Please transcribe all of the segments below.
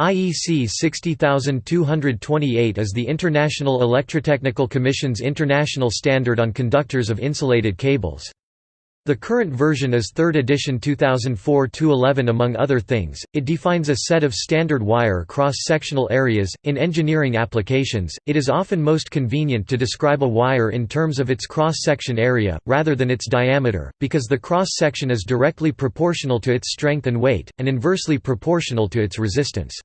IEC 60228 is the International Electrotechnical Commission's international standard on conductors of insulated cables. The current version is 3rd edition 2004-11 among other things, it defines a set of standard wire cross-sectional areas. In engineering applications, it is often most convenient to describe a wire in terms of its cross-section area, rather than its diameter, because the cross-section is directly proportional to its strength and weight, and inversely proportional to its resistance.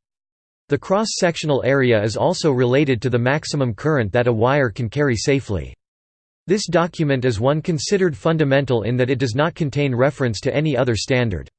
The cross-sectional area is also related to the maximum current that a wire can carry safely. This document is one considered fundamental in that it does not contain reference to any other standard.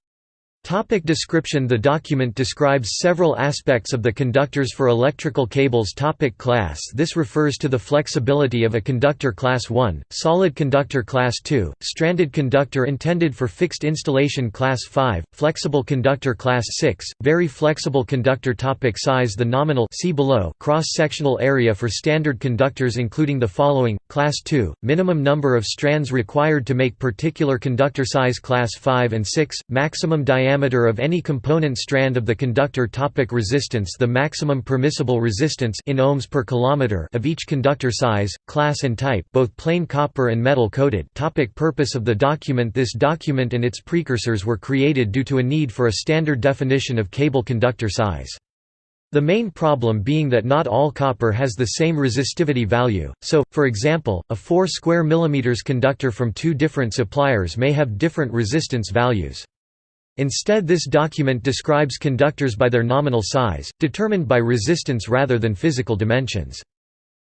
Topic description. The document describes several aspects of the conductors for electrical cables. Topic Class. This refers to the flexibility of a conductor Class 1, solid conductor Class 2, stranded conductor intended for fixed installation Class 5, flexible conductor Class 6, very flexible conductor. Topic Size. The nominal see below cross-sectional area for standard conductors including the following, Class 2, minimum number of strands required to make particular conductor size Class 5 and 6, maximum diameter diameter of any component strand of the conductor topic resistance the maximum permissible resistance in ohms per kilometer of each conductor size, class and type both plain copper and metal coated topic purpose of the document This document and its precursors were created due to a need for a standard definition of cable conductor size. The main problem being that not all copper has the same resistivity value, so, for example, a 4 square millimeters conductor from two different suppliers may have different resistance values. Instead this document describes conductors by their nominal size, determined by resistance rather than physical dimensions.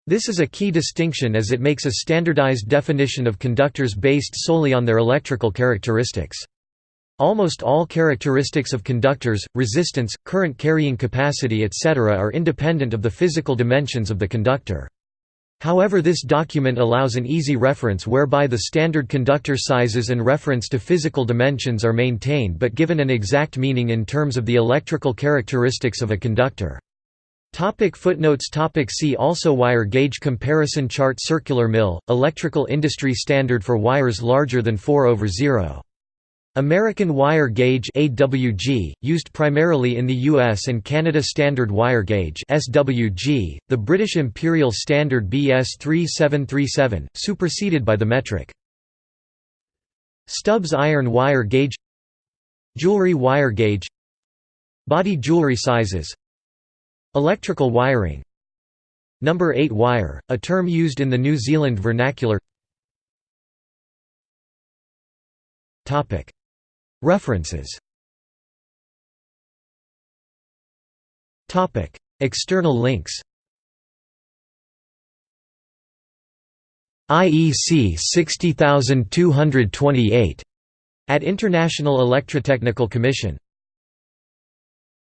This is a key distinction as it makes a standardized definition of conductors based solely on their electrical characteristics. Almost all characteristics of conductors, resistance, current carrying capacity etc. are independent of the physical dimensions of the conductor. However this document allows an easy reference whereby the standard conductor sizes and reference to physical dimensions are maintained but given an exact meaning in terms of the electrical characteristics of a conductor. Topic footnotes. Topic See also Wire gauge comparison chart Circular mil, electrical industry standard for wires larger than 4 over 0 American wire gauge AWG, used primarily in the US and Canada Standard Wire Gauge SWG, the British Imperial Standard BS 3737, superseded by the metric. Stubs iron wire gauge Jewelry wire gauge Body jewelry sizes Electrical wiring Number 8 wire, a term used in the New Zealand vernacular References. External links. IEC 60228 at International Electrotechnical Commission